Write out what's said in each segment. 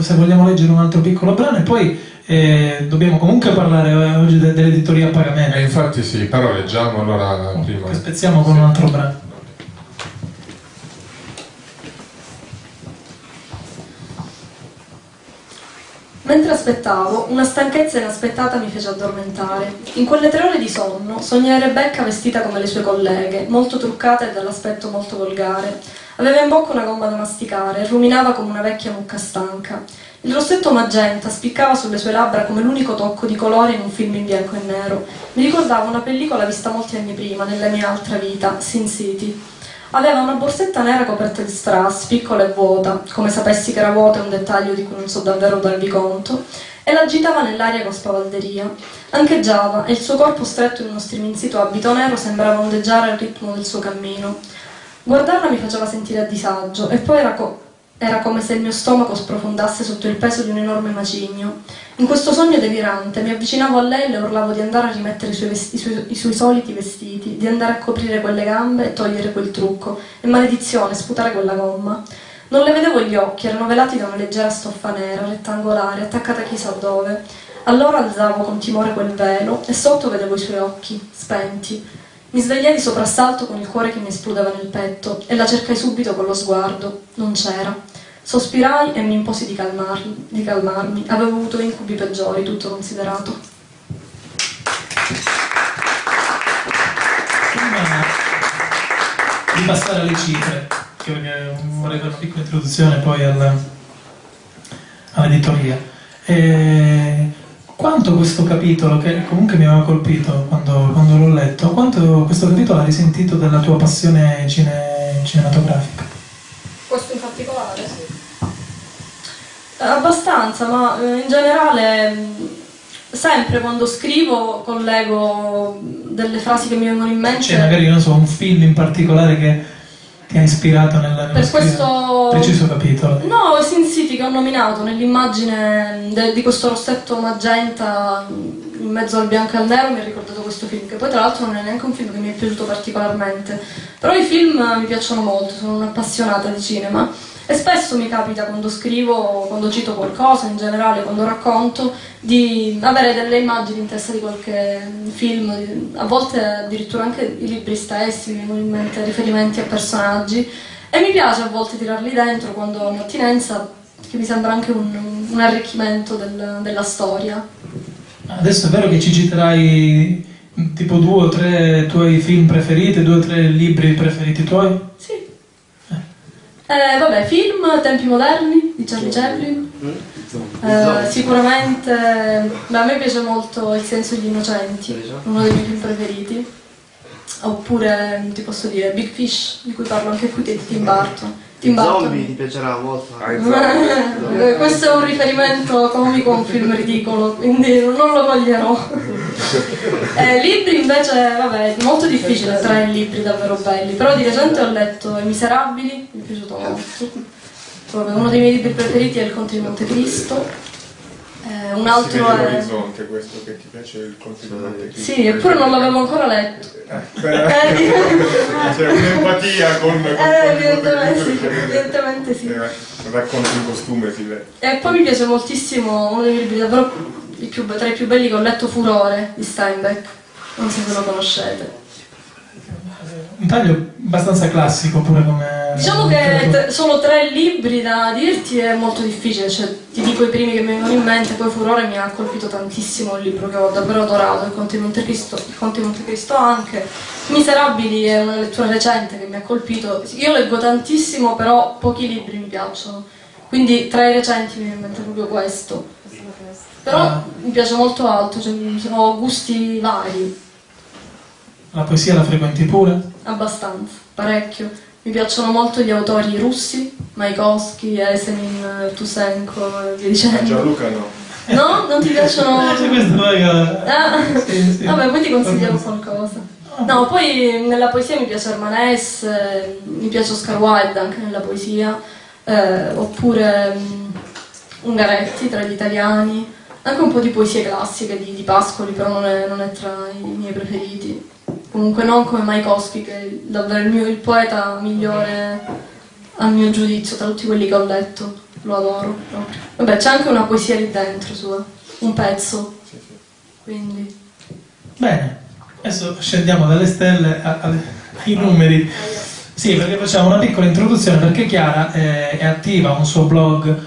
se vogliamo leggere un altro piccolo brano e poi eh, dobbiamo comunque parlare eh, oggi de- dell'editoria a pagamento. Eh, infatti sì, però leggiamo allora oh, prima. Spezziamo con un altro brano. Mentre aspettavo, una stanchezza inaspettata mi fece addormentare. In quelle tre ore di sonno sognai Rebecca vestita come le sue colleghe, molto truccata e dall'aspetto molto volgare. Aveva in bocca una gomma da masticare e ruminava come una vecchia mucca stanca. Il rossetto magenta spiccava sulle sue labbra come l'unico tocco di colore in un film in bianco e nero. Mi ricordava una pellicola vista molti anni prima, nella mia altra vita, Sin City. Aveva una borsetta nera coperta di strass, piccola e vuota, come sapessi che era vuota è un dettaglio di cui non so davvero darvi conto, e l'agitava nell'aria con spavalderia. Ancheggiava e il suo corpo stretto in uno striminzito abito nero sembrava ondeggiare al ritmo del suo cammino. Guardarla mi faceva sentire a disagio e poi era, co- era come se il mio stomaco sprofondasse sotto il peso di un enorme macigno. In questo sogno delirante mi avvicinavo a lei e le urlavo di andare a rimettere i suoi, i, suoi, i suoi, soliti vestiti, di andare a coprire quelle gambe e togliere quel trucco, e maledizione, sputare quella gomma. Non le vedevo gli occhi, erano velati da una leggera stoffa nera, rettangolare, attaccata chissà dove. Allora alzavo con timore quel velo e sotto vedevo i suoi occhi, spenti. Mi svegliai di soprassalto con il cuore che mi esplodeva nel petto e la cercai subito con lo sguardo. Non c'era. Sospirai e mi imposi di, calmarmi, di calmarmi. Avevo avuto incubi peggiori, tutto considerato. Prima di passare alle cifre, vorrei fare una piccola introduzione poi all'editoria. E quanto questo capitolo, che comunque mi aveva colpito quando, quando l'ho letto, quanto questo capitolo ha risentito della tua passione cine, cinematografica? Questo in particolare, sì. Abbastanza, ma eh, in generale mm, sempre quando scrivo collego delle frasi che mi vengono in mente. C'è magari, non so, un film in particolare che ti ha ispirato nella per questo preciso capitolo? No, Sin City che ho nominato nell'immagine de, di questo rossetto magenta in mezzo al bianco e al nero mi ha ricordato questo film, che poi tra l'altro non è neanche un film che mi è piaciuto particolarmente. Però i film mi piacciono molto, sono un'appassionata di cinema e spesso mi capita quando scrivo, quando cito qualcosa, in generale quando racconto, di avere delle immagini in testa di qualche film, a volte addirittura anche i libri stessi, mi vengono in mente riferimenti a personaggi e mi piace a volte tirarli dentro quando ho un'attinenza che mi sembra anche un, un arricchimento del, della storia. Adesso è vero che ci citerai tipo due o tre tuoi film preferiti, due o tre libri preferiti tuoi? Sì. Eh, vabbè, film, tempi moderni di Charlie Chaplin. Eh, sicuramente beh, a me piace molto Il senso degli innocenti, uno dei miei film preferiti. Oppure, ti posso dire, Big Fish, di cui parlo anche qui di Tim Burton. Tim Burton. Zombie ti piacerà molto. Questo è un riferimento comico a un film ridicolo, quindi non lo coglierò. eh, libri invece, vabbè, molto difficile tre libri davvero belli, però di recente ho letto I Miserabili, mi è piaciuto molto. Uno dei miei libri preferiti è Il Conte di Montecristo eh, un altro è l'orizzonte questo che ti piace il di Montecristo sì eppure non l'avevo ancora letto. Eh, c'è un'empatia con, con eh, evidentemente, sì, evidentemente sì. Racconti in costume si vede e poi mi piace moltissimo uno dei miei libri davvero più, tra i più belli che ho letto Furore di Steinbeck. Non so se lo conoscete. Un taglio abbastanza classico pure come... Diciamo che solo tre libri da dirti è molto difficile, cioè ti dico i primi che mi vengono in mente, poi Furore mi ha colpito tantissimo il libro che ho davvero adorato, il Conte di Montecristo, il Conte di Montecristo anche. Miserabili è una lettura recente che mi ha colpito, io leggo tantissimo però pochi libri mi piacciono, quindi tra i recenti mi viene in mente proprio questo. Però ah. mi piace molto altro, cioè, ho gusti vari. La poesia la frequenti pure? Abbastanza, parecchio. Mi piacciono molto gli autori russi, Maikowski, Esenin, Tusenko e via dicendo. Gianluca no. No? Non ti piacciono? C'è questo mega... Ah. Sì, sì. Vabbè, poi ti consigliamo qualcosa. No, poi nella poesia mi piace Armanes, eh, mi piace Oscar Wilde anche nella poesia, eh, oppure um, Ungaretti tra gli italiani, anche un po' di poesie classiche di, di Pascoli, però non è, non è tra i miei preferiti comunque non come Maikowski che è davvero il, mio, il poeta migliore al mio giudizio, tra tutti quelli che ho letto. Lo adoro proprio. Vabbè, c'è anche una poesia lì dentro sua, un pezzo. Quindi. Bene, adesso scendiamo dalle stelle a- a- ai numeri. Sì, perché facciamo una piccola introduzione perché Chiara eh, è attiva, un suo blog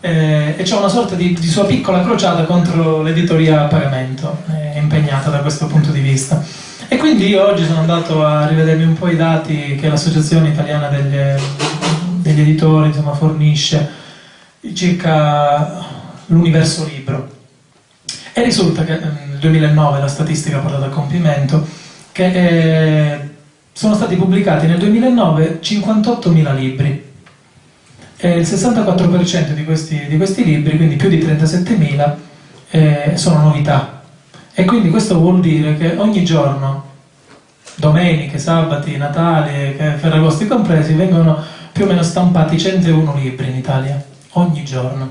eh, e c'è una sorta di, di sua piccola crociata contro l'editoria a pagamento, è impegnata da questo punto di vista. E quindi io oggi sono andato a rivedermi un po' i dati che l'Associazione Italiana degli, degli Editori insomma, fornisce circa l'universo libro. E risulta che eh, nel 2009 la statistica ha portato a compimento che eh, sono stati pubblicati nel 2009 58.000 libri e il 64% di questi, di questi libri, quindi più di 37.000, eh, sono novità. E quindi questo vuol dire che ogni giorno, domeniche, sabati, Natali, eh, Ferragosti compresi, vengono più o meno stampati 101 libri in Italia, ogni giorno.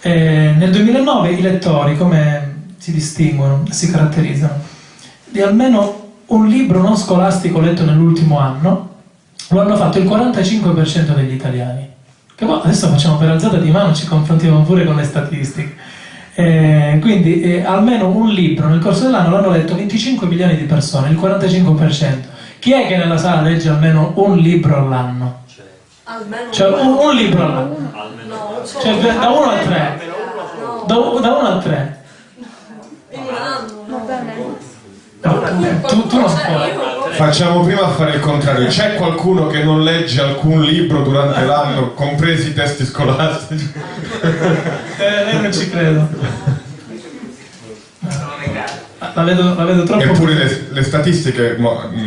Eh, nel 2009 i lettori come si distinguono, si caratterizzano? Di almeno un libro non scolastico letto nell'ultimo anno lo hanno fatto il 45% degli italiani. Che adesso facciamo per alzata di mano, ci confrontiamo pure con le statistiche. Eh, quindi eh, almeno un libro nel corso dell'anno l'hanno letto 25 milioni di persone, il 45%. Chi è che nella sala legge almeno un libro all'anno? Almeno Cioè un, un libro all'anno. No. Cioè da 1 a 3. No, Da 1 a 3. in un anno. Va bene. No, tu, tu non Cioè, io- Facciamo prima a fare il contrario. C'è qualcuno che non legge alcun libro durante l'anno, compresi i testi scolastici? Eh, non ci credo. La vedo, la vedo troppo. Eppure le, le statistiche,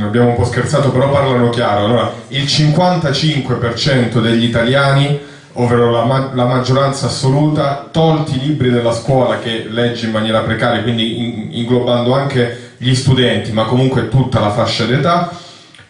abbiamo un po' scherzato, però parlano chiaro. Allora, il 55% degli italiani, ovvero la, ma- la maggioranza assoluta, tolti i libri della scuola che legge in maniera precaria, quindi in- inglobando anche gli studenti, ma comunque tutta la fascia d'età,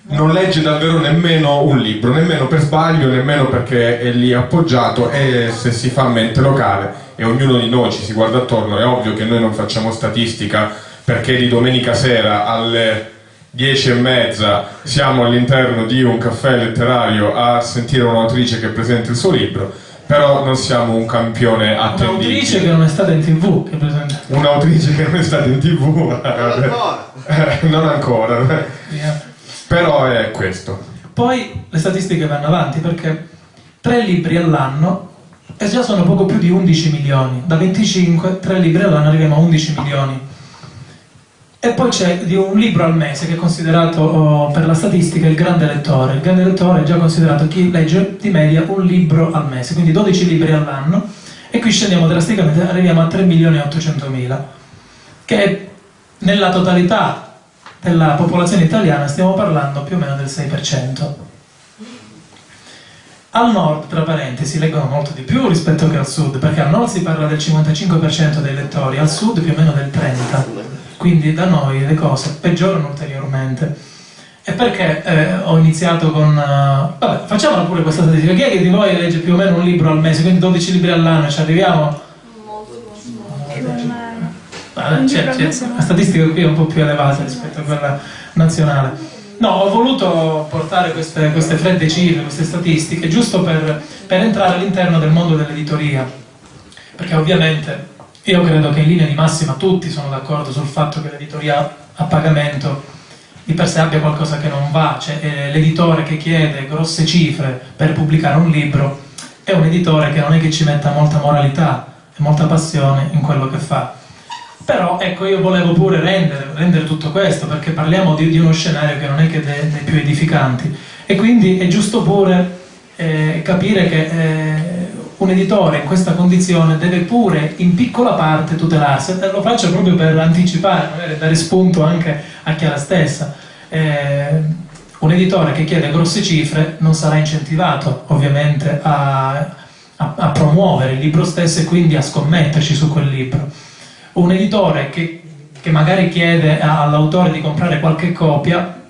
non legge davvero nemmeno un libro, nemmeno per sbaglio, nemmeno perché è lì appoggiato e se si fa mente locale e ognuno di noi ci si guarda attorno, è ovvio che noi non facciamo statistica perché di domenica sera alle 10 e mezza siamo all'interno di un caffè letterario a sentire un'autrice che presenta il suo libro, però non siamo un campione Un'autrice attendibile. che non è stata in tv, che presenta. Un'autrice che non è stata in tv, Ancora. eh, non ancora, Via. però è questo. Poi le statistiche vanno avanti perché tre libri all'anno e già sono poco più di 11 milioni. Da 25, tre libri all'anno arriviamo a 11 milioni. E poi c'è un libro al mese che è considerato oh, per la statistica il grande lettore. Il grande lettore è già considerato chi legge di media un libro al mese, quindi 12 libri all'anno. E qui scendiamo drasticamente, arriviamo a 3 milioni e 800 mila, che nella totalità della popolazione italiana stiamo parlando più o meno del 6%. Al nord, tra parentesi, leggono molto di più rispetto che al sud, perché al nord si parla del 55% dei lettori, al sud più o meno del 30%. Quindi da noi le cose peggiorano ulteriormente. E perché eh, ho iniziato con... eh, vabbè, facciamola pure questa statistica. Chi è che di voi legge più o meno un libro al mese, quindi 12 libri all'anno, ci arriviamo? C'è- libro al c'è- no. la statistica qui è un po' più elevata rispetto a quella nazionale. No, ho voluto portare queste, queste fredde cifre, queste statistiche, giusto per, per entrare all'interno del mondo dell'editoria. Perché ovviamente io credo che in linea di massima tutti sono d'accordo sul fatto che l'editoria a pagamento di per sé abbia qualcosa che non va, cioè eh, l'editore che chiede grosse cifre per pubblicare un libro è un editore che non è che ci metta molta moralità e molta passione in quello che fa. Però ecco, io volevo pure rendere, rendere tutto questo, perché parliamo di, di uno scenario che non è che dei, dei più edificanti. E quindi è giusto pure eh, capire che eh, un editore in questa condizione deve pure in piccola parte tutelarsi. E lo faccio proprio per anticipare, magari dare spunto anche a Chiara stessa. Eh, un editore che chiede grosse cifre non sarà incentivato ovviamente a, a- a promuovere il libro stesso e quindi a scommetterci su quel libro. Un editore che, che magari chiede all'autore di comprare qualche copia,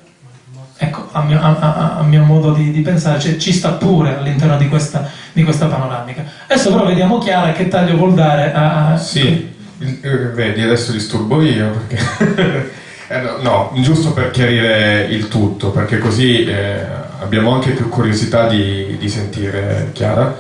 ecco, a mio, a- a- a mio modo di, di pensare, cioè, ci sta pure all'interno di questa, di questa panoramica. Adesso però vediamo Chiara che taglio vuol dare a... Sì, eh, vedi, adesso disturbo io perché Eh, no, no, giusto per chiarire il tutto, perché così eh, abbiamo anche più curiosità di, di sentire Chiara.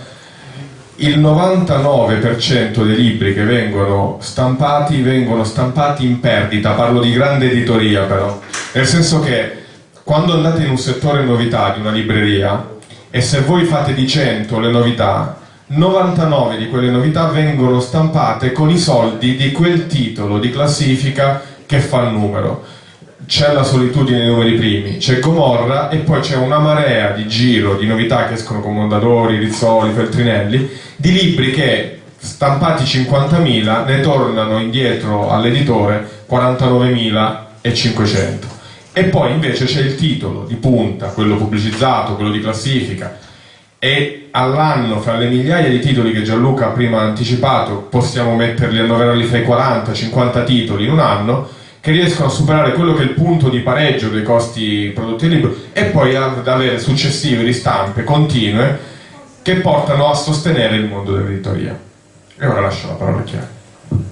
Il 99% dei libri che vengono stampati vengono stampati in perdita, parlo di grande editoria però, nel senso che quando andate in un settore novità di una libreria e se voi fate di 100 le novità, 99 di quelle novità vengono stampate con i soldi di quel titolo di classifica che fa il numero. C'è la solitudine nei numeri primi, c'è Gomorra e poi c'è una marea di giro di novità che escono con Mondadori, Rizzoli, Feltrinelli, di libri che stampati 50.000 ne tornano indietro all'editore 49.500. E poi invece c'è il titolo di punta, quello pubblicizzato, quello di classifica, e all'anno fra le migliaia di titoli che Gianluca prima ha anticipato possiamo metterli, annoverarli fra i 40-50 titoli in un anno che riescono a superare quello che è il punto di pareggio dei costi prodotti libro e poi ad avere successive ristampe continue che portano a sostenere il mondo dell'editoria. E ora lascio la parola a Chiara.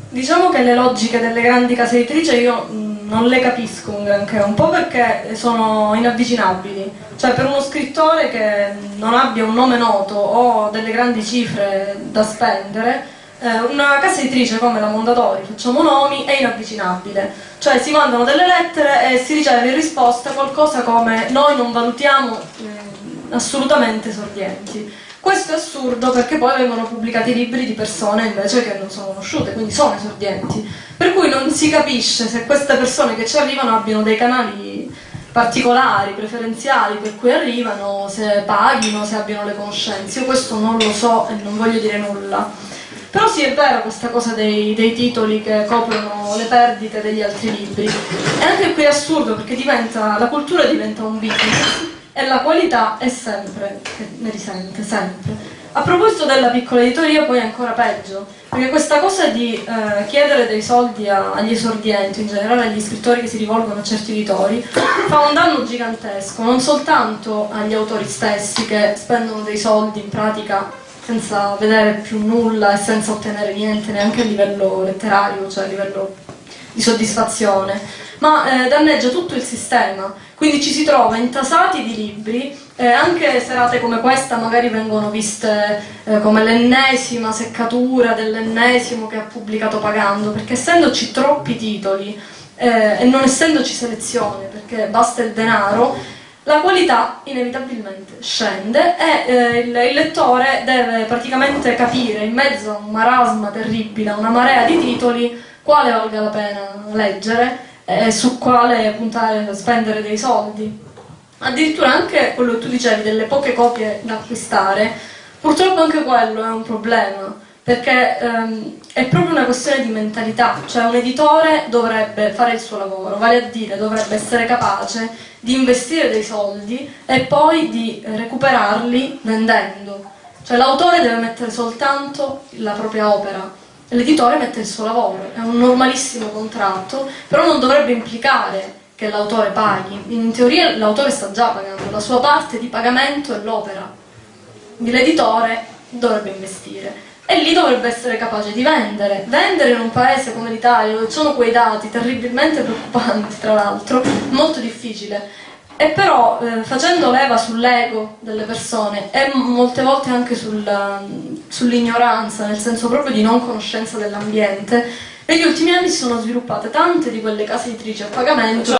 Diciamo che le logiche delle grandi case editrici io mh, non le capisco un granché, un po' perché sono inavvicinabili, cioè per uno scrittore che non abbia un nome noto o delle grandi cifre da spendere, eh, una casa editrice come la Mondadori, facciamo nomi, è inavvicinabile, cioè si mandano delle lettere e si riceve in risposta qualcosa come noi non valutiamo eh, assolutamente esordienti. Questo è assurdo perché poi vengono pubblicati libri di persone invece che non sono conosciute, quindi sono esordienti. Per cui non si capisce se queste persone che ci arrivano abbiano dei canali particolari, preferenziali per cui arrivano, se paghino, se abbiano le conoscenze. Io questo non lo so e non voglio dire nulla. Però sì, è vera questa cosa dei, dei titoli che coprono le perdite degli altri libri. E anche qui è assurdo perché diventa, la cultura diventa un business e la qualità è sempre, che ne risente, sempre. A proposito della piccola editoria poi è ancora peggio, perché questa cosa di eh, chiedere dei soldi a, agli esordienti, in generale agli scrittori che si rivolgono a certi editori, fa un danno gigantesco, non soltanto agli autori stessi che spendono dei soldi in pratica senza vedere più nulla e senza ottenere niente neanche a livello letterario, cioè a livello di soddisfazione, ma eh, danneggia tutto il sistema. Quindi ci si trova intasati di libri, eh, anche serate come questa magari vengono viste eh, come l'ennesima seccatura dell'ennesimo che ha pubblicato pagando, perché essendoci troppi titoli eh, e non essendoci selezione, perché basta il denaro, la qualità inevitabilmente scende e eh, il, il, lettore deve praticamente capire in mezzo a un marasma terribile, a una marea di titoli, quale valga la pena leggere e su quale puntare, spendere dei soldi. Addirittura anche quello che tu dicevi delle poche copie da acquistare, purtroppo anche quello è un problema, perché ehm, è proprio una questione di mentalità, cioè un editore dovrebbe fare il suo lavoro, vale a dire dovrebbe essere capace di investire dei soldi e poi di recuperarli vendendo. Cioè l'autore deve mettere soltanto la propria opera, l'editore mette il suo lavoro, è un normalissimo contratto, però non dovrebbe implicare che l'autore paghi. In teoria l'autore sta già pagando, la sua parte di pagamento è l'opera. L'editore dovrebbe investire e lì dovrebbe essere capace di vendere. Vendere in un paese come l'Italia, dove ci sono quei dati terribilmente preoccupanti, tra l'altro, molto difficile. E però eh, facendo leva sull'ego delle persone e molte volte anche sul, sull'ignoranza, nel senso proprio di non conoscenza dell'ambiente, negli ultimi anni si sono sviluppate tante di quelle case editrici a pagamento